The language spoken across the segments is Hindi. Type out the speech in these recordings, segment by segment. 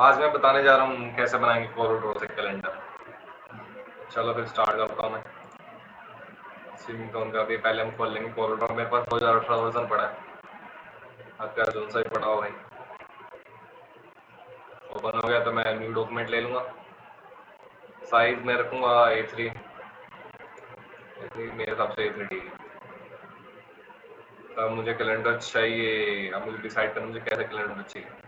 आज मैं बताने जा रहा हूँ कैसे बनाएँगे कोरोड्रो से कैलेंडर चलो फिर स्टार्ट करता हूँ मैं। स्विमिंग टोन का भी पहले हम खोल लेंगे कोरोड्रो मेरे पास दो हज़ार अठारह वर्जन पड़ा है। आपका जो सा ही पड़ा हो भाई। ओपन हो गया तो मैं न्यू डॉक्यूमेंट ले लूँगा। साइज़ में रखूँगा ए थ्री मेरे हिसाब से ए थ्री ठीक अब मुझे कैलेंडर चाहिए। अब मुझे डिसाइड करना मुझे कैसे कैलेंडर चाहिए।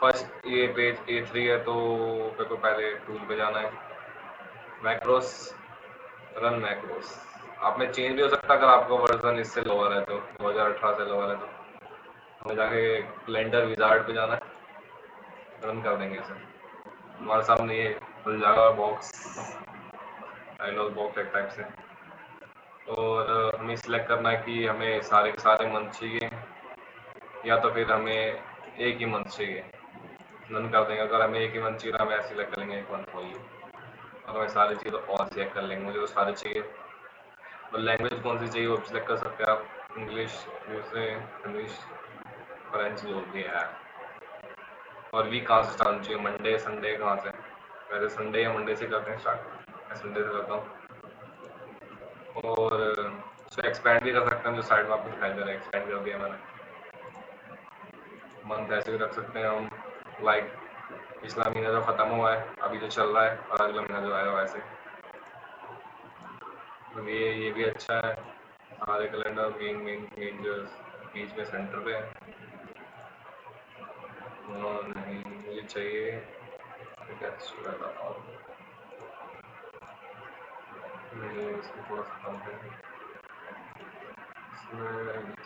फ़र्स्ट ये पेज ए थ्री है तो मेरे को पहले टूल पे जाना है। मैक्रोस रन मैक्रोस आप में चेंज भी हो सकता है अगर आपका वर्जन इससे लोअर है तो दो हज़ार अठारह से लोअर है तो। हमें जाके कैलेंडर विजार्ड पे जाना है। रन कर देंगे इसे। हमारे सामने ये खुल जाएगा बॉक्स डायलॉग बॉक्स एक टाइप से। और हमें सिलेक्ट करना है कि हमें सारे के सारे मंथ चाहिए, या तो फिर हमें एक ही मंथ चाहिए। नन कर देंगे। अगर हमें एक ही मंथ चाहिए, हमें सिलेक्ट कर लेंगे एक मंथ होगी अगर हमें सारी चीज़ और सिलेक्ट कर लेंगे, मुझे तो सारे चाहिए। और लैंग्वेज कौन सी चाहिए, वो भी सिलेक्ट कर सकते हैं आप। इंग्लिश दूसरे इंग्लिश फ्रेंच जो भी है। और वीक कहाँ से स्टार्ट चाहिए। मंडे संडे कहाँ से? पहले संडे या मंडे से करते हैं स्टार्ट मैं संडे से करता हूँ। और, उसको एक्सपेंड भी कर सकते हैं, जो साइड में आपको दिखाई दे रहा है। एक्सपेंड कर दिया मैंने। मंथ ऐसे भी रख सकते हैं हम। लाइक पिछला महीना जो ख़त्म हुआ है, अभी जो चल रहा है, और अगला महीना जो आया वैसे तो ये ये भी अच्छा है। हमारे कैलेंडर मेन मेन मेन जो बीच में सेंटर पे है। नहीं, मुझे चाहिए।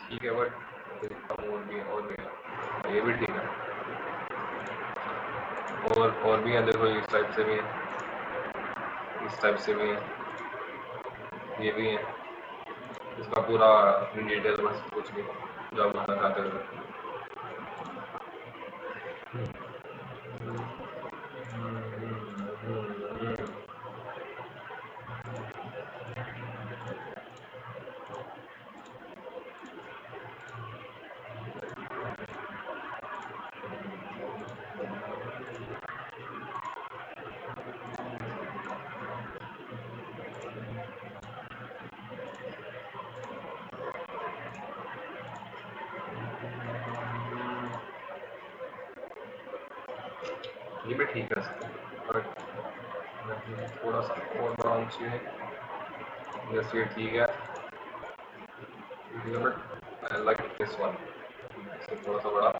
ठीक है बट और भी और भी ये भी ठीक है। और और भी हैं देखो इस टाइप से भी है। इस टाइप से भी है। ये भी है। इसका पूरा डिटेल बस कुछ भी जो आप बताना चाहते हो ये भी ठीक है। थोड़ा सा और ब्राउन चाहिए। जैसे ये ठीक है। आई लाइक दिस वन थोड़ा सा बड़ा।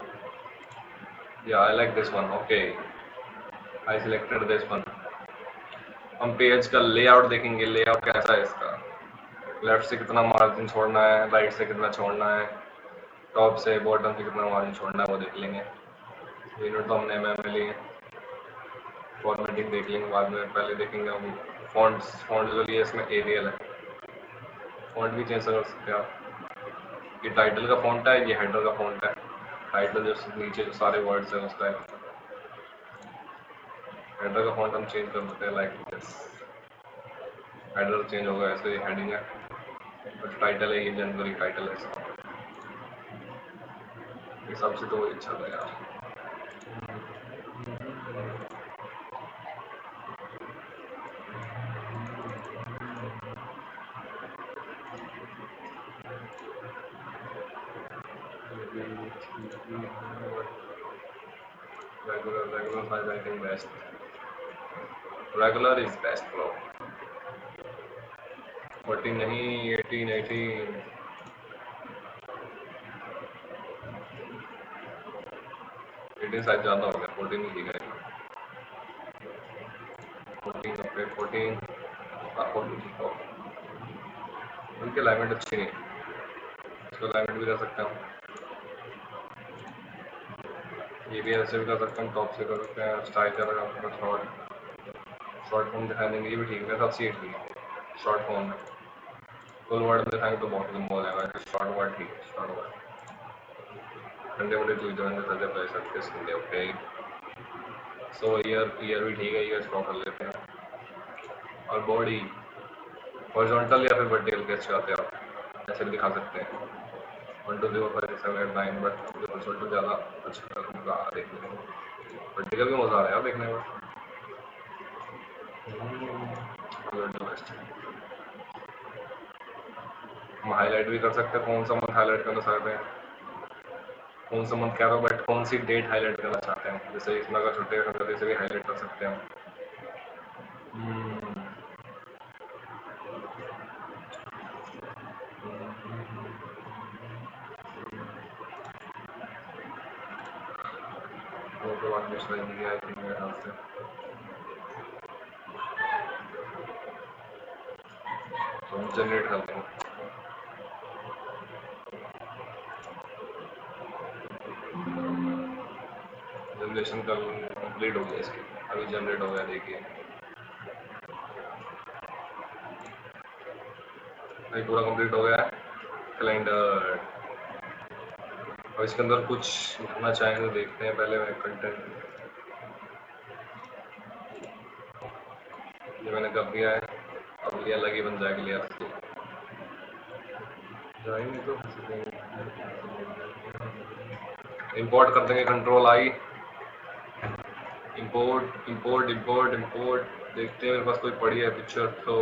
या I like this one okay I selected this one हम पेज का लेआउट देखेंगे। लेआउट कैसा है इसका? लेफ़्ट से कितना मार्जिन छोड़ना है? राइट से कितना छोड़ना है? टॉप से बॉटम से कितना मार्जिन छोड़ना है वो देख लेंगे। यूनिट तो हमने एम एम लिए। फॉर्मेटिंग देख लेंगे, बाद में पहले देखेंगे हम फॉन्ट फॉन्ट जो लिए इसमें एरियल है। फॉन्ट भी चेंज कर सकते हैं आप। ये टाइटल का फॉन्ट है, ये हेडर का फॉन्ट है। टाइटल जो नीचे जो सारे वर्ड्स हैं उसका हेडर का फॉन्ट हम चेंज कर सकते हैं लाइक दिस हेडर चेंज होगा ऐसे हेडिंग है। बट टाइटल है, ये जनरली टाइटल है इसका। हिसाब से तो अच्छा था यार regular regular think best. Regular is best bro 14 नहीं 18 18 18 साइज़ ज़्यादा हो गया 14 ही दिखा 14 ओके 14 हाँ 14 ठीक हो उनके लाइमेंट अच्छी नहीं इसको लाइमेंट भी कर सकता हूँ। ये भी ऐसे भी कर सकते हैं टॉप से कर सकते हैं स्टाइल कर सकते हैं शॉर्ट शॉर्ट फॉर्म दिखा देंगे ये भी ठीक है सब सीट भी शॉर्ट फॉर्म में। फुल वर्ड दिखाएँगे तो बहुत लंबा हो जाएगा शॉर्ट वर्ड ठीक है शॉर्ट वर्ड ठंडे जो जो है सजे पह सकते हैं Sunday okay so year year भी ठीक है ईयर स्टॉक कर लेते हैं। और बॉडी हॉरिजॉन्टल या फिर वर्टिकल कैसे आते हैं आप? ऐसे भी दिखा सकते हैं। तो रहा है हाईलाइट भी कर सकते हैं, कौन सा मंथ हाईलाइट करना चाहते हैं। कौन सा मंथ क्या बट कौन सी डेट हाईलाइट करना चाहते हैं। जैसे इसमें अगर छुट्टी का से भी हाईलाइट कर सकते हैं हम्म। वो आई थी मेरे ख्याल से तो जनरेट करते हैं जनरेशन कल कंप्लीट हो गया इसकी। अभी जनरेट हो गया, देखिए। अभी पूरा कंप्लीट हो गया कैलेंडर और इसके अंदर कुछ लिखना चाहेंगे तो देखते हैं। पहले मैं कंटेंट ये मैंने कर दिया है? अब ये अलग ही बन जाएगा लिया तो इंपोर्ट कर देंगे control I import import import import देखते हैं मेरे पास कोई पड़ी है पिक्चर तो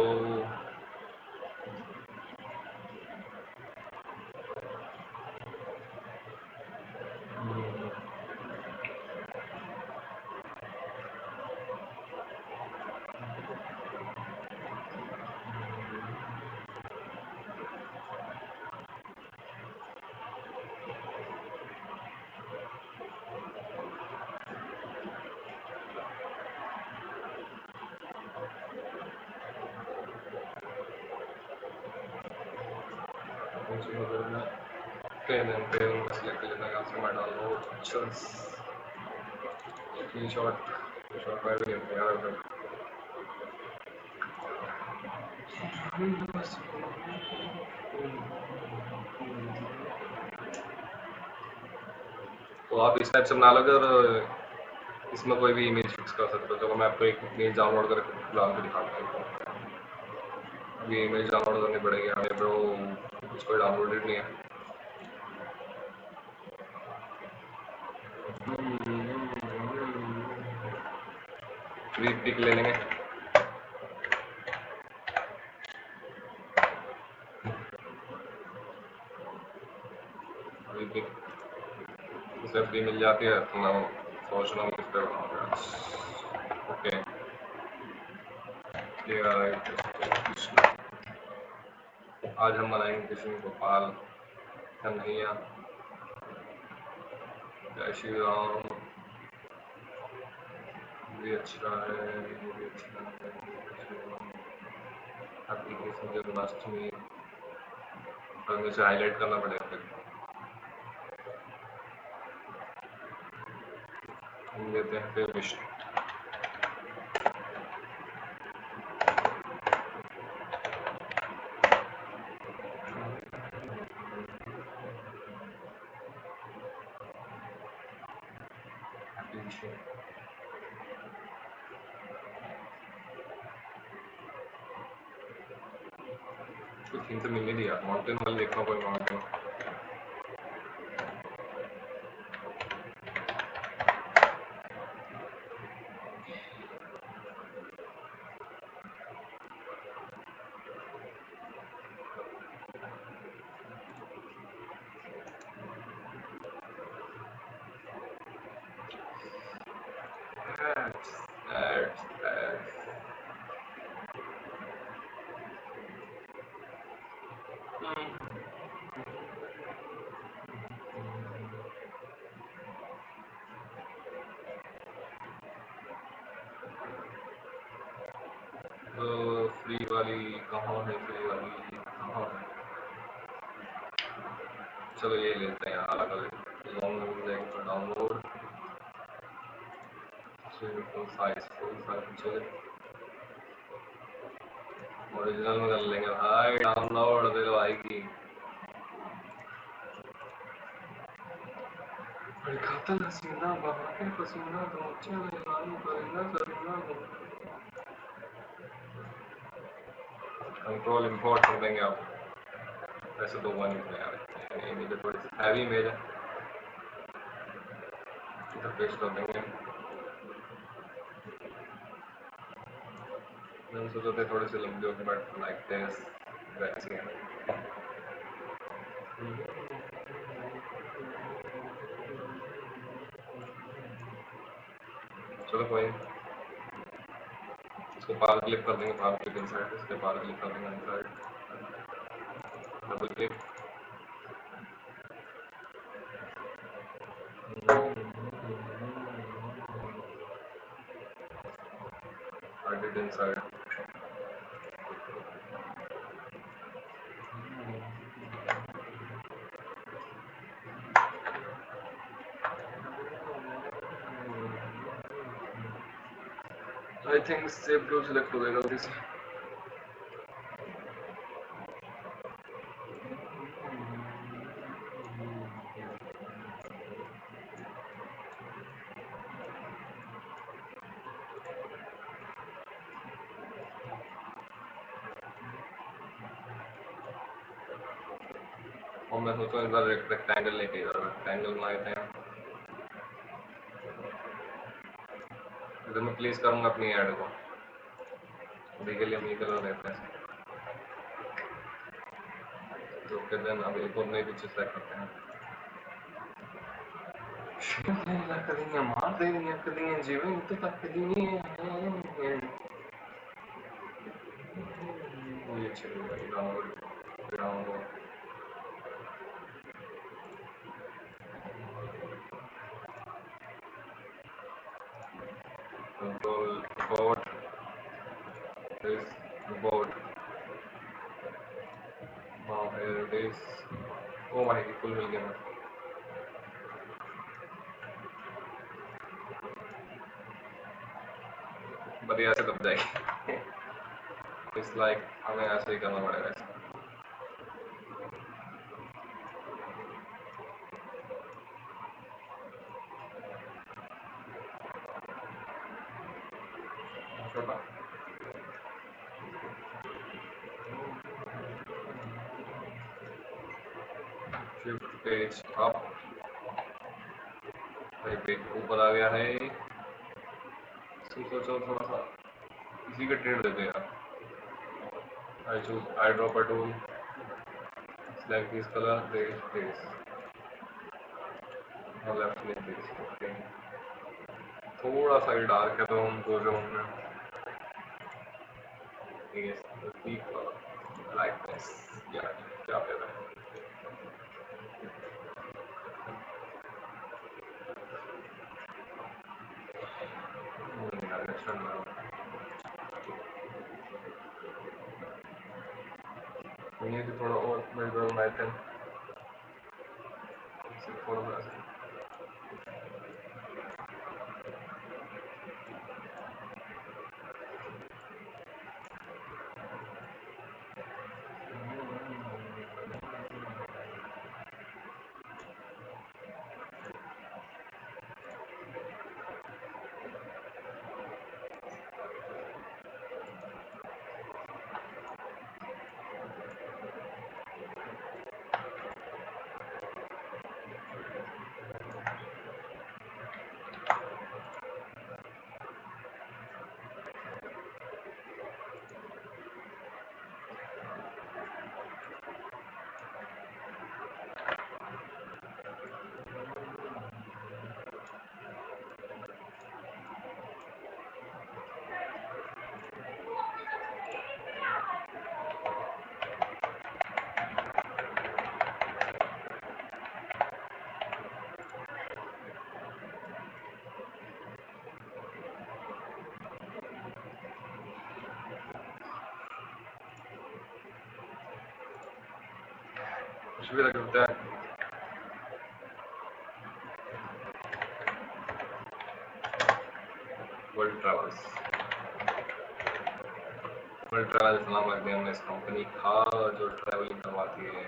screenshot shot by the यार तो आप इस टाइप से बना लो अगर इसमें कोई भी इमेज फिक्स कर सकते हो। चलो मैं आपको एक इमेज डाउनलोड करके फ़िलहाल के दिखाता हूँ। अभी इमेज डाउनलोड करनी पड़ेगी हमें ब्रो, कुछ कोई डाउनलोडेड नहीं है। फ्री पिक ले लेंगे। मिल जाती है तो मैं सोच रहा हूँ ओके आज हम बनाएँगे कृष्ण गोपाल कन्हैया। जय श्री राम। भी अच्छा है भी अच्छा है कृष्ण जन्माष्टमी। और मुझे हाईलाइट करना पड़ेगा फिर। हम देते हैं फिर विष्णु थीम तो मिल नहीं दिया माउंटेन वाले देखना कोई माउंटेन फ्री वाली कहाँ है, फ्री वाली कहाँ है? चलो ये लेते हैं अलग अलग लॉन्ग तो download full size full size चले ओरिजिनल में कर लेंगे भाई डाउनलोड दे दो आएगी खाता हसीना बाबा के पसीना तो अच्छा नहीं करेगा करेगा कंट्रोल इंपोर्ट कर देंगे आप ऐसे दो वन में यार इमेज थोड़ी हैवी इमेज है इधर पेस्ट कर देंगे थोड़ी सी लंबी होगी बट लाइक दिस वैसी चलो कोई इसको कर देंगे इनसाइड इसके कर देंगे double click inside. I think save to select होगा जल्दी से और मैं सोचता हूँ रेक्टेंगल लेके इधर रेक्टेंगल बनाए थे इधर मैं प्लेस करूँगा अपनी ऐड को। अभी के लिए हम ये कलर लेते हैं तो फिर देन अब एक और नई पिक्चर सेलेक्ट करते हैं। मार दे रही जीवन तो तक oh my full मिल गया बढ़िया से दब जाएगी इट्स लाइक हमें ऐसे ही करना पड़ेगा इसका छोटा शिफ्ट पेज अप पेज ऊपर आ गया है। सोचो थोड़ा सा। इसी का ट्रेड देते यार I choose eye dropper tool select this color there this. और लेफ़्ट में this ओके थोड़ा सा ही डार्क है तो हमको जो हमने is the deep color. Like this. Yeah, क्या पे है? We need to follow all my Google Maps. कुछ भी रख हैं। वर्ल्ड ट्रैवल्स वर्ल्ड ट्रैवल्स नाम रख दिया हमने इस कंपनी का, जो ट्रैवलिंग करवाती है।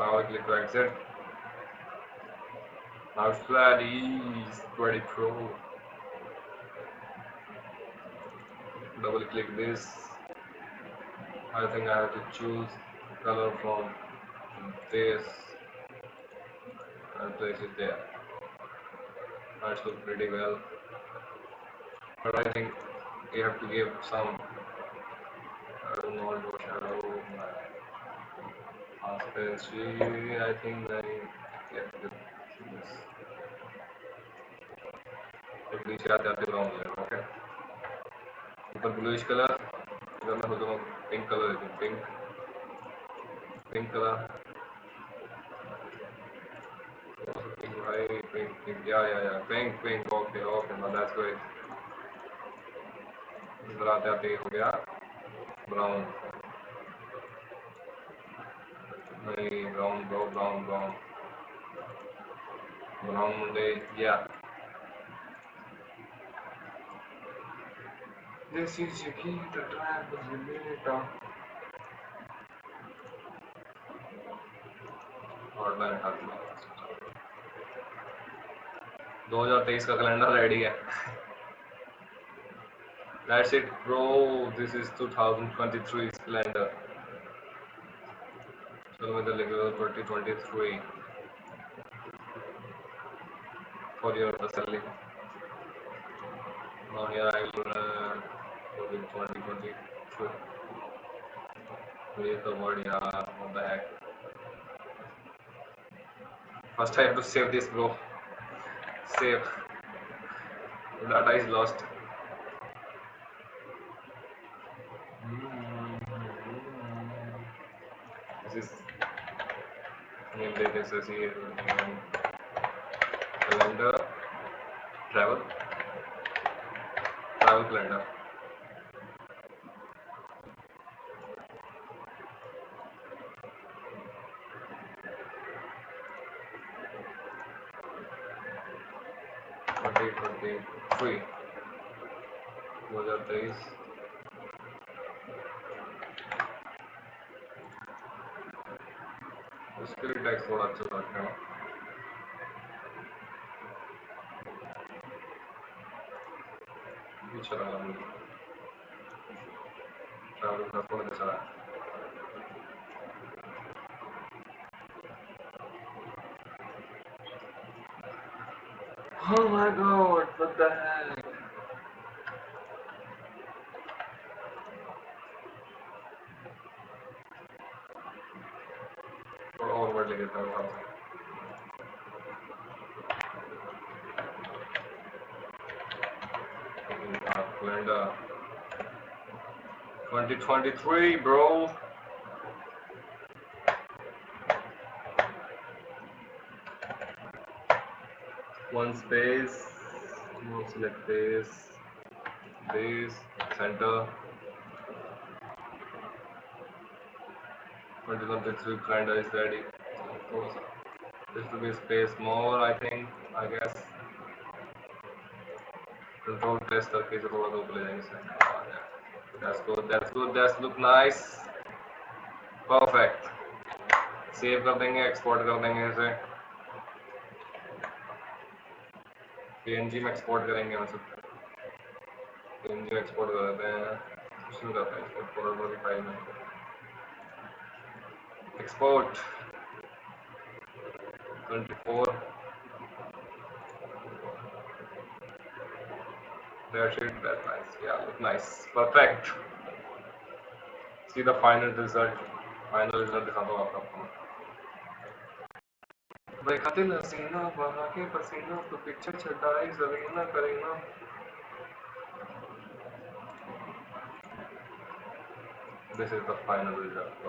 Power click to exit. Mouse pad is pretty pro. Double click this. I think I have to choose color from this and place it there. That's look pretty well. But I think you have to give some transparency I think I get this एक नीचे आते आते ब्राउन लेना ओके ऊपर ब्लूइश कलर इधर मैं सोचूँगा पिंक कलर देती pink pink colour pink right pink pink yeah yeah yeah pink pink okay okay now that's great इधर आते आते हो गया ब्राउन नहीं brown brown brown brown brown Munde या This is your key to travel the minute online हट 2023 का कैलेंडर रेडी है That's it, bro. This is 2023 calendar. With the level 2023 for your selling. Now here I will uh, go with 2023. Where is the word? Yeah, what the heck? First I have to save this, bro. Save. Data is lost. This is name date is here. Calendar. Travel. Travel calendar. Oh my god, what the hell? 2023, bro. One space. Now select this, this, center. 2023 calendar is ready. This will be space more, I think, I guess. Control press करके इसे थोड़ा सा ऊपर ले जाएंगे इसे that's good that's good that's look nice perfect save कर देंगे एक्सपोर्ट कर देंगे इसे। पीएनजी में एक्सपोर्ट करेंगे हम सब। पीएनजी में एक्सपोर्ट कर देते हैं। शुरू करते हैं एक्सपोर्ट फोल्डर वाली फ़ाइल में। Export 24 That's it. That's nice. Yeah, look nice. Perfect. See the final result final result दिखाता हूँ आपको बेखतिल हसीना बहा के पसीना तो पीछे छटाई Zarina Kareena this is the final result so